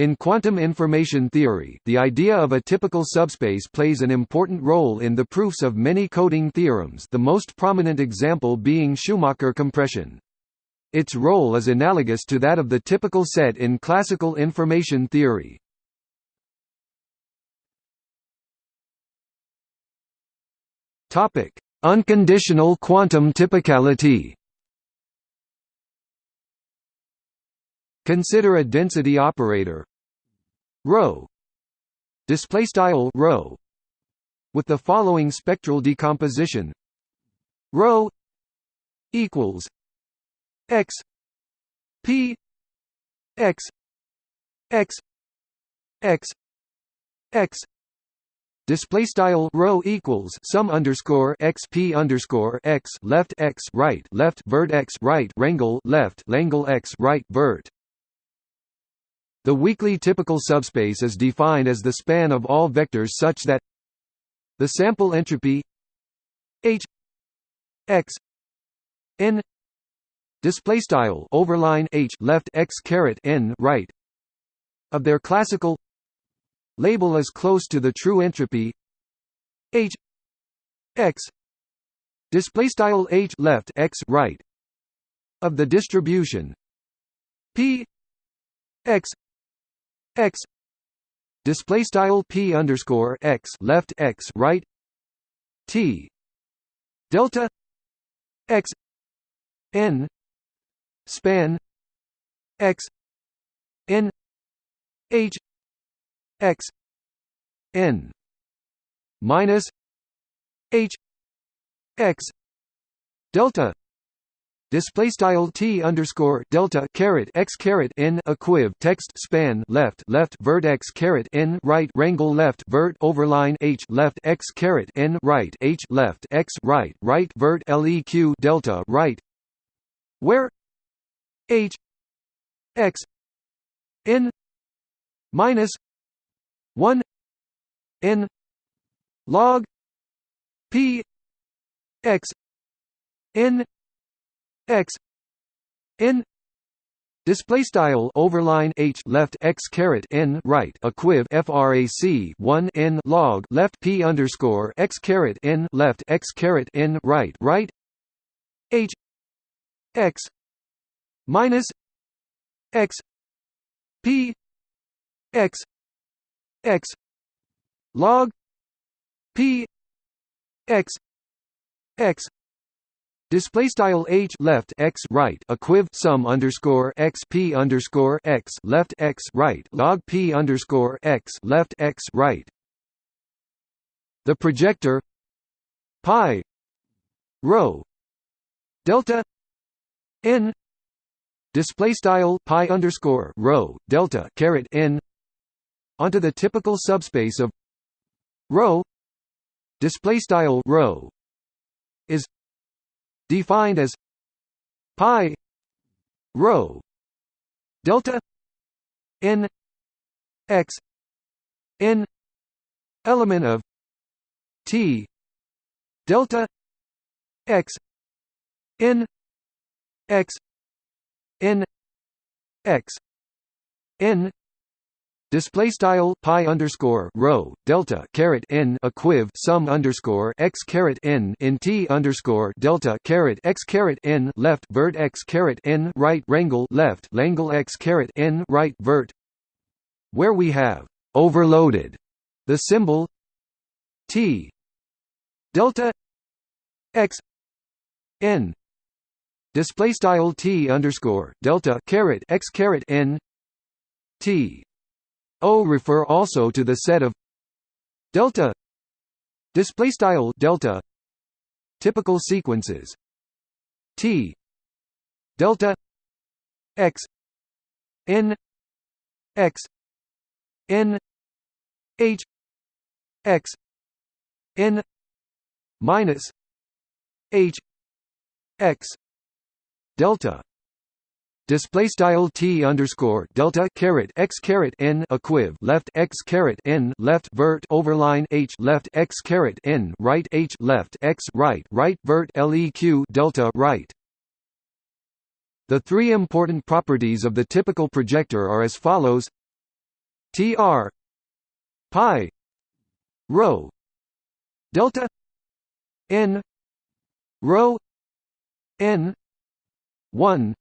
In quantum information theory, the idea of a typical subspace plays an important role in the proofs of many coding theorems the most prominent example being Schumacher compression. Its role is analogous to that of the typical set in classical information theory. Unconditional quantum typicality Consider a density operator rho. Display style rho. With the following spectral decomposition. Rho equals x p x x x x. Display style rho equals sum underscore x p underscore x left x right left vert x right rangle left langle x right vert the weakly typical subspace is defined as the span of all vectors such that the sample entropy h x n display style overline h left x caret n right of their classical label is close to the true entropy h x display style h left x right of the distribution p x x display style p underscore x left x right t delta x n span x n h x n minus h x delta display style t underscore delta caret x caret n equiv text span left left vert x caret n right rangle left vert overline h left x caret n right h left x right right vert leq delta right where h x n minus one n log p x n x n Display style overline h left x caret n right equiv frac 1 n log left p underscore x caret n left x caret n right right h x minus x p x x log p x x Display style h left x right equiv sum underscore x p underscore x left x right log p underscore x left x right. The projector pi rho delta n display style pi underscore rho delta caret n onto the typical subspace of rho display style rho is defined as pi rho delta n x n element of t delta x n x n x n Display style pi underscore rho delta caret n equiv sum underscore x caret n in t underscore delta caret x caret n left vert x caret n right rangle left langle x caret n right vert, where we have overloaded the symbol t delta x n. Display style t underscore delta caret x caret n t O refer also to the set of delta display style delta typical sequences. T delta x n x n h x n minus h x delta display style t underscore delta caret x caret n equiv left x caret n left vert overline h left x caret n right h left x right right vert leq delta right. The three important properties of the typical projector are as follows: tr pi rho delta n rho n 1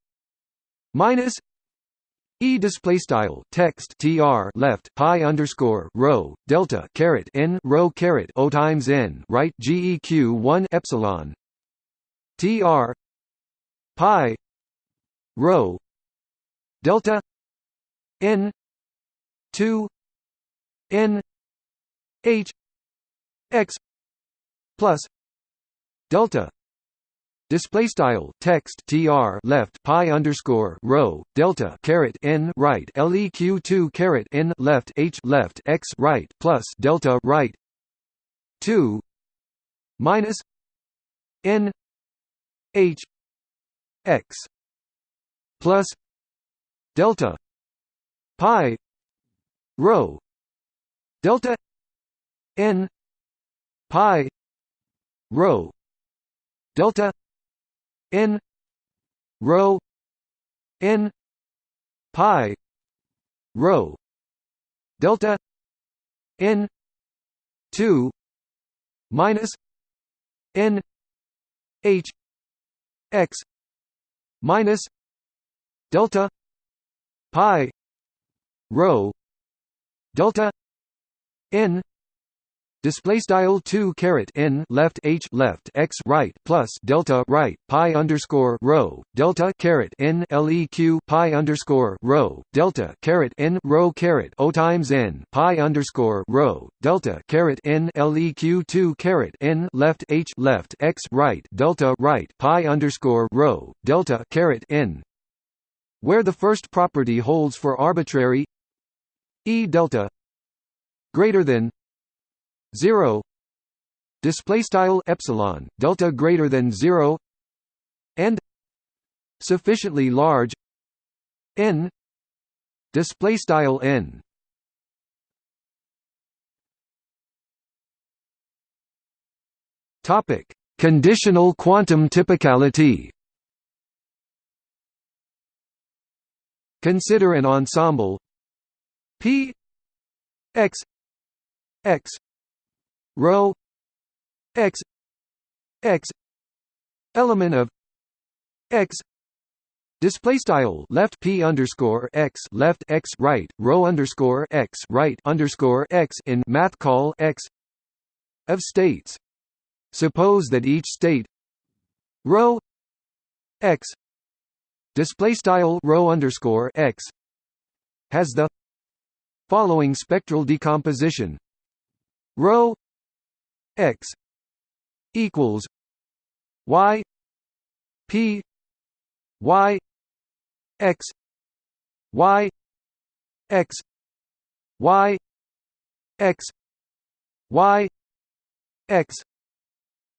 minus E display style text tr left pi underscore rho delta caret n rho caret o times n right geq one epsilon tr pi rho delta n two n h x plus delta Display style text tr left pi underscore rho delta caret n right leq two caret n left h left x right plus delta right. two minus n h x plus delta pi rho delta n pi rho delta n rho n pi rho delta n 2 minus n h x minus delta pi rho delta n Display style two caret n left h left x right plus delta right pi underscore rho delta caret n leq pi underscore rho delta caret n rho caret o times n pi underscore rho delta caret n leq two caret n left h left x right delta right pi underscore rho delta caret n. Where the first property holds for arbitrary e delta greater than 0 display style epsilon delta greater than 0 and sufficiently large n display style n. Topic conditional quantum typicality. Consider an ensemble p x x rho x x element of x Display style left p underscore x left x right rho underscore x right underscore x in math call x of states. Suppose that each state rho x display style rho underscore x has the following spectral decomposition rho x equals y p y x y x y x y x.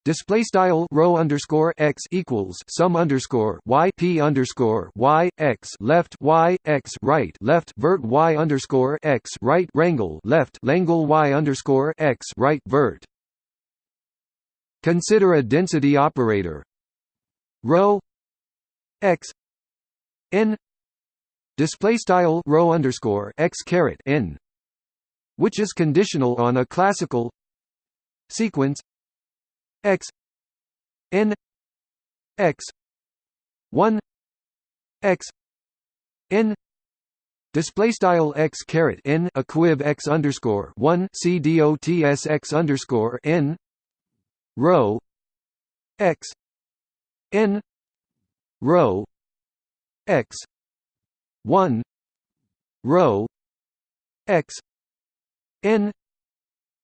Display style rho underscore x equals sum underscore y p underscore y x left y x right left vert y underscore x right rangle left langle y underscore x right vert Consider a density operator. Rho x n display style rho underscore x caret n, which is conditional on a classical sequence x n x one x n Display style x caret n equiv x underscore one c dots x underscore n rho x n rho x 1 rho x n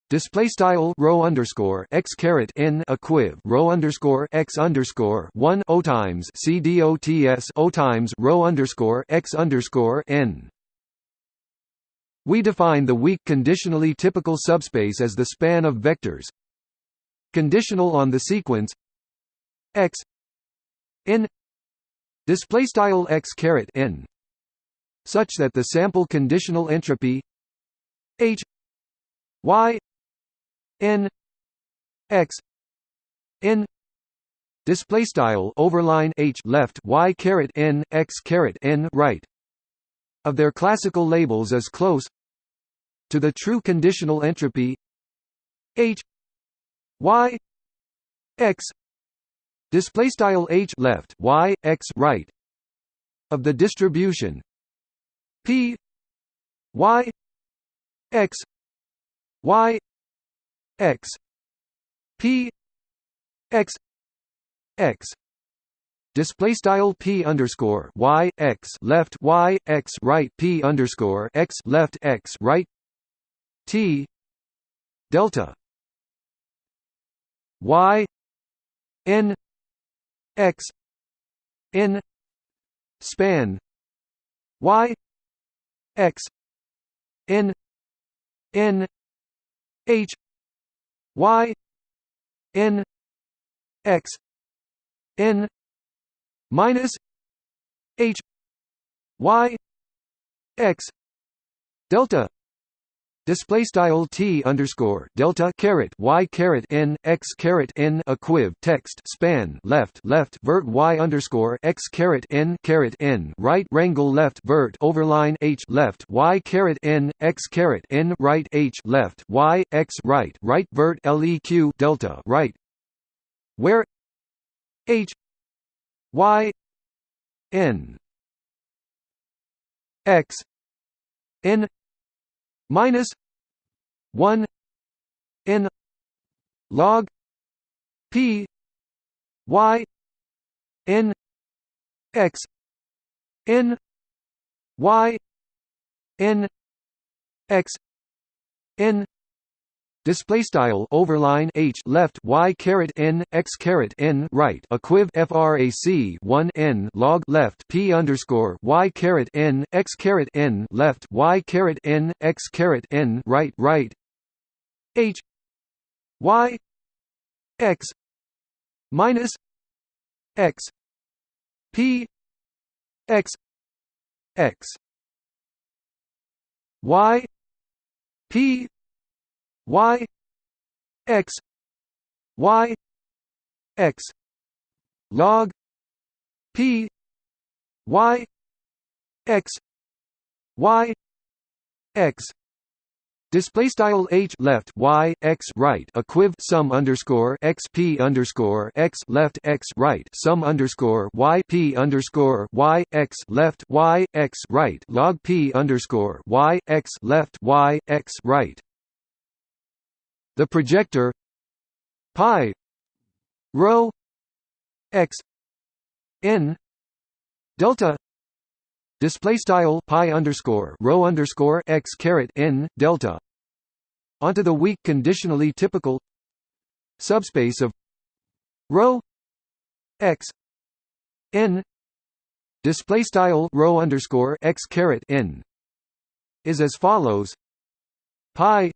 Display style rho underscore x caret n equiv rho underscore x underscore one o times c dots o times rho underscore x underscore n. We define the weak conditionally typical subspace as the span of vectors conditional on the sequence x n display style x caret n such that the sample conditional entropy h y n x n display style overline h left y caret n x caret n right of their classical labels is close to the true conditional entropy h y x display style h left y x right of the distribution. P y x y x p x x display style p underscore y x left y x right p underscore x left x right t delta y n x n span y x n n h y n x n minus h y x delta Display style t underscore delta caret y caret n x caret n equiv text span left left vert y underscore x caret n caret n right rangle left vert overline h left y caret n x caret n right h left y x right right vert leq delta right. Where h y n x n minus 1 n log p y n x n y n x n Display style overline h left y caret n x caret n right. Equiv frac 1 n log left. P underscore y caret n x caret n left. Y caret n x caret n right right. H y x minus x p x x. Y p y x y x log p y x y x. Display style h left y x right equiv sum underscore x p underscore x left x right sum underscore y p underscore y x left y x right log p underscore y x left y x right the projector pi rho x n delta display style pi underscore rho underscore x caret n delta onto the weak conditionally typical subspace of rho x n display style rho underscore x caret n is as follows. Pi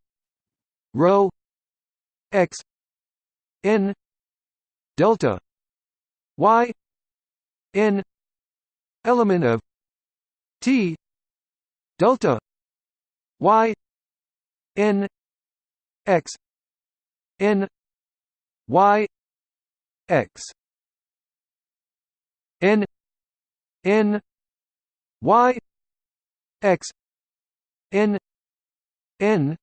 rho x n delta y n element of t delta y n x n y x. N n y x. N n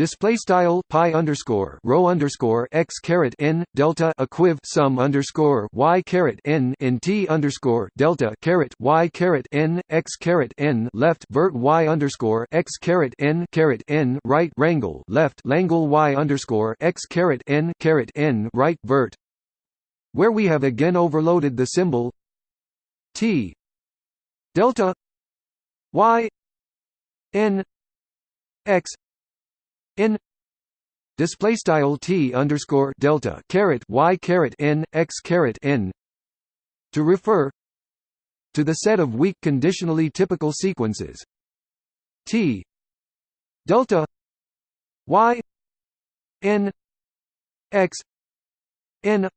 Display style pi underscore rho underscore x caret n delta equiv sum underscore y caret n in t underscore delta caret y caret n x caret n left vert y underscore x caret n caret n right rangle left langle y underscore x caret n caret n right vert, where we have again overloaded the symbol t delta y n x n display style t underscore delta caret y caret n x caret n to refer to the set of weak conditionally typical sequences. T delta y n x n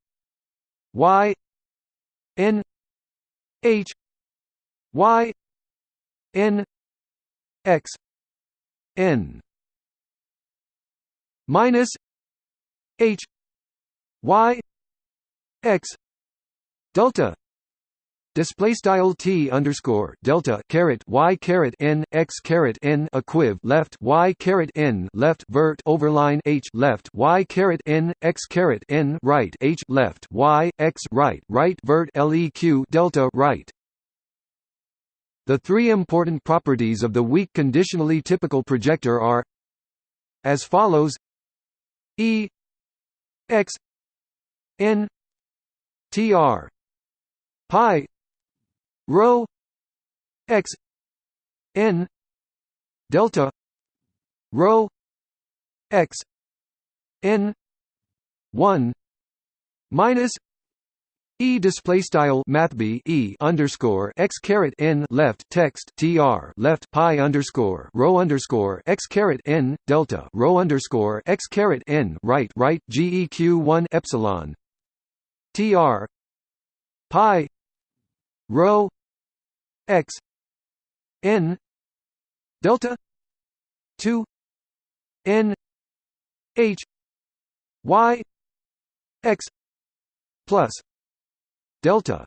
y n h y n x n minus h y x delta Display style t underscore delta caret y caret n x caret n equiv left y caret n left vert overline h left y caret n x caret n right h left y x right right vert leq delta right. The three important properties of the weak conditionally typical projector are as follows: e x n tr pi rho x n delta rho x n 1 minus E display style math B E underscore x caret n left text tr left pi underscore rho underscore x caret n delta rho underscore x caret n right right geq one epsilon tr pi rho x n delta 2 n h y x plus delta.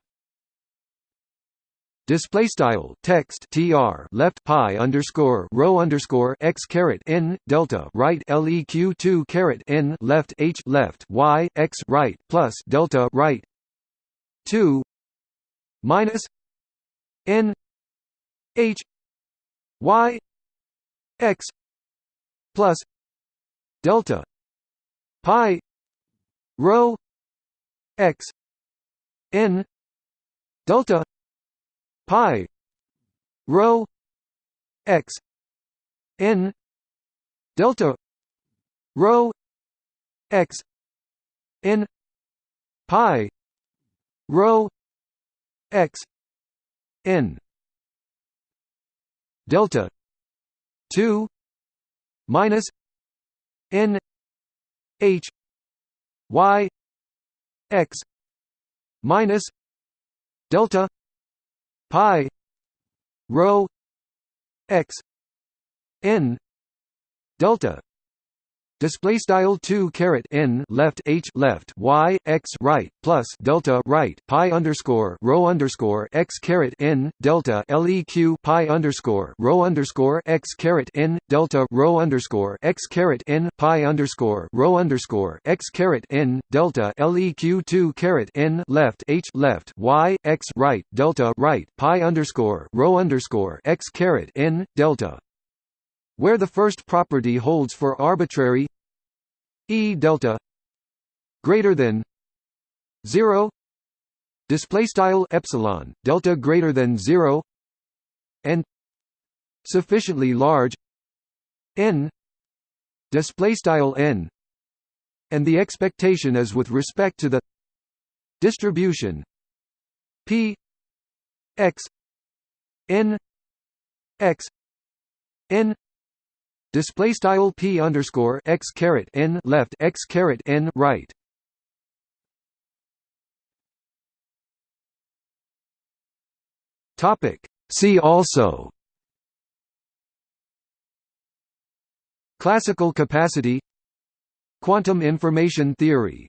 Display style text tr left pi underscore rho underscore x caret n delta right leq two caret n left h left y x right plus delta right. two minus n h y x plus delta pi rho x n delta pi rho x n delta rho x n pi rho x n. Delta 2 minus n h y x minus delta pi rho x n delta Display style two caret n left h left y x right plus delta right pi underscore rho underscore x caret n delta leq pi underscore rho underscore x caret n delta rho underscore x caret n pi underscore rho underscore x caret n delta leq two caret n left h left y x right delta right pi underscore rho underscore x caret n delta where the first property holds for arbitrary e delta greater than 0 display style epsilon delta greater than 0 and sufficiently large n display style n. And the expectation is with respect to the distribution p x n x n display style p underscore x caret n left x caret n right. Topic. See also. Classical capacity Quantum information theory